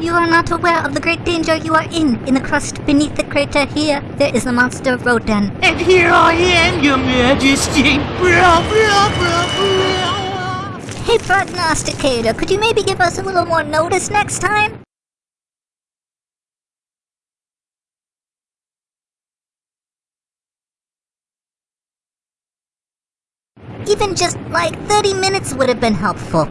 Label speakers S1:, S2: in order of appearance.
S1: You are not aware of the great danger you are in. In the crust beneath the crater here, there is the monster Rodan.
S2: And here I am, your majesty. Blah, blah, blah, blah.
S1: Hey, prognosticator, could you maybe give us a little more notice next time? Even just like 30 minutes would have been helpful.